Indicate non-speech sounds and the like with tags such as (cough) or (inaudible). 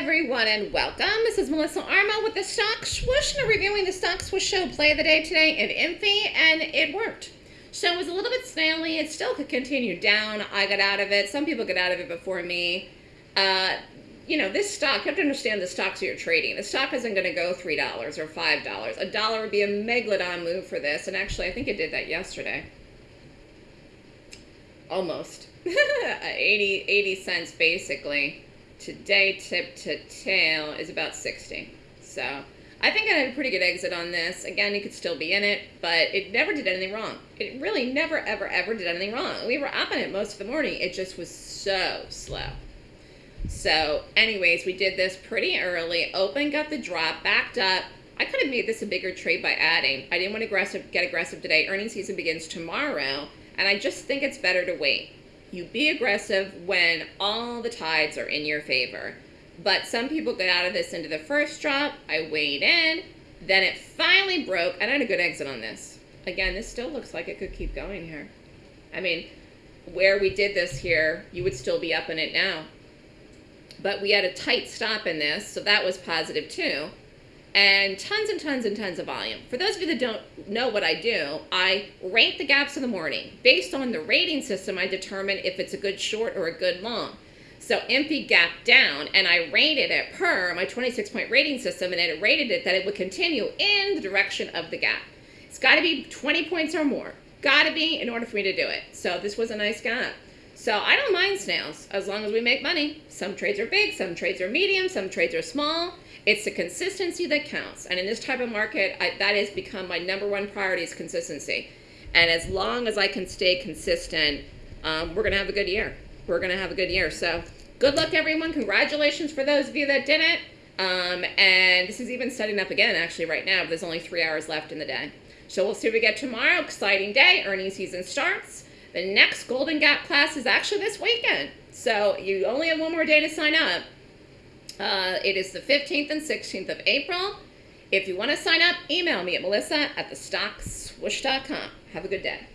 everyone, and welcome. This is Melissa Armo with the Stock Swoosh, and reviewing the Stock Swoosh Show play of the day today in Infi, and it worked. So it was a little bit snaily. It still could continue down. I got out of it. Some people get out of it before me. Uh, you know, this stock, you have to understand the stocks you're trading. The stock isn't going to go $3 or $5. A dollar would be a megalodon move for this, and actually, I think it did that yesterday. Almost. (laughs) 80, 80 cents, basically today tip to tail is about 60. So I think I had a pretty good exit on this. Again, you could still be in it, but it never did anything wrong. It really never, ever, ever did anything wrong. We were up in it most of the morning. It just was so slow. So anyways, we did this pretty early. Open, got the drop, backed up. I could have made this a bigger trade by adding. I didn't want to aggressive, get aggressive today. Earnings season begins tomorrow, and I just think it's better to wait. You be aggressive when all the tides are in your favor. But some people get out of this into the first drop. I weighed in. Then it finally broke. And I had a good exit on this. Again, this still looks like it could keep going here. I mean, where we did this here, you would still be up in it now. But we had a tight stop in this, so that was positive too and tons and tons and tons of volume. For those of you that don't know what I do, I rate the gaps in the morning. Based on the rating system, I determine if it's a good short or a good long. So Infi gap down, and I rated it per my 26-point rating system, and it rated it that it would continue in the direction of the gap. It's got to be 20 points or more. Got to be in order for me to do it. So this was a nice gap. So I don't mind snails as long as we make money. Some trades are big, some trades are medium, some trades are small. It's the consistency that counts. And in this type of market, I, that has become my number one priority is consistency. And as long as I can stay consistent, um, we're going to have a good year. We're going to have a good year. So good luck, everyone. Congratulations for those of you that did it. Um, and this is even setting up again, actually, right now. There's only three hours left in the day. So we'll see what we get tomorrow. Exciting day. Earnings season starts. The next Golden Gap class is actually this weekend. So you only have one more day to sign up. Uh, it is the 15th and 16th of April. If you want to sign up, email me at melissa at thestockswoosh.com. Have a good day.